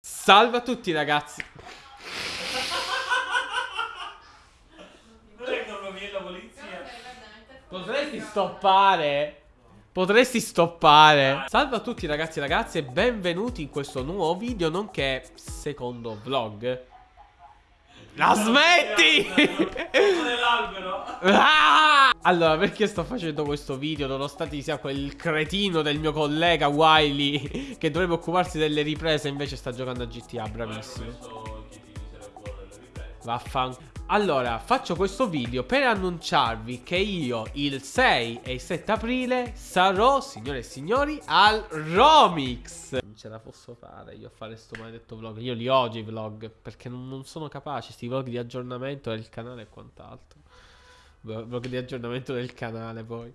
Salve a tutti ragazzi. Potresti stoppare? Potresti stoppare? Salve a tutti ragazzi e ragazze e benvenuti in questo nuovo video nonché secondo vlog. La smetti! nell'albero. Ah! Allora, perché sto facendo questo video nonostante sia quel cretino del mio collega Wiley che dovrebbe occuparsi delle riprese invece sta giocando a GTA, bravissimo. Vaffan. Allora, faccio questo video per annunciarvi che io il 6 e il 7 aprile sarò, signore e signori, al Romix. Non ce la posso fare io a fare sto maledetto vlog. Io li odio i vlog perché non sono capace. Sti vlog di aggiornamento del canale e quant'altro. Vlog di aggiornamento del canale poi.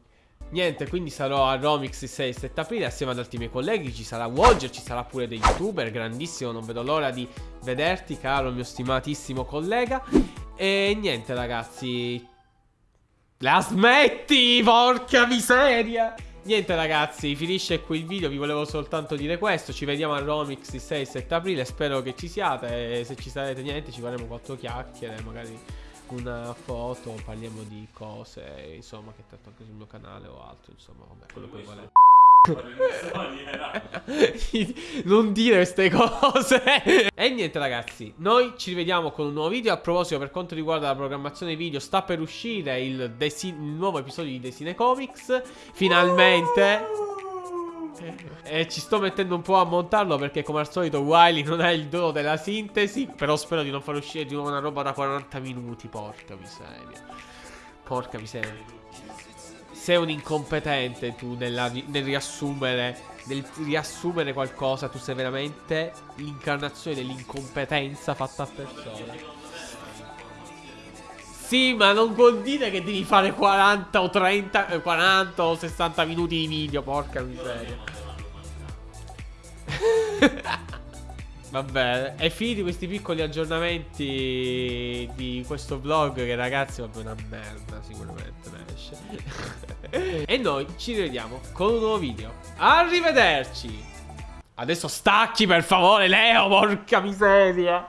Niente, quindi sarò a Romix il 6 e 7 aprile assieme ad altri miei colleghi. Ci sarà Wodger, ci sarà pure dei youtuber. Grandissimo, non vedo l'ora di vederti, caro mio stimatissimo collega. E niente, ragazzi. La smetti, porca miseria! Niente ragazzi, finisce qui il video, vi volevo soltanto dire questo, ci vediamo a Romix il 6 7 aprile, spero che ci siate e se ci sarete niente ci faremo quattro chiacchiere, magari una foto, parliamo di cose, insomma, che tratto anche sul mio canale o altro, insomma, vabbè, quello che volete. non dire queste cose. E niente ragazzi Noi ci rivediamo con un nuovo video. A proposito per quanto riguarda la programmazione video Sta per uscire il, il nuovo episodio di Desine Comics. Finalmente e ci sto mettendo un po' a montarlo perché come al solito Wiley non ha il dono della sintesi Però spero di non far uscire di nuovo una roba da 40 minuti Porca miseria. Porca miseria. Sei un incompetente tu nella, nel riassumere Nel riassumere qualcosa Tu sei veramente l'incarnazione dell'incompetenza fatta a persona sì, ma non vuol dire che devi fare 40 o 30, 40 o 60 minuti di video, porca miseria. Vabbè, è finiti questi piccoli aggiornamenti di questo vlog che ragazzi è una merda sicuramente esce. e noi ci rivediamo con un nuovo video. Arrivederci! Adesso stacchi per favore Leo, porca miseria!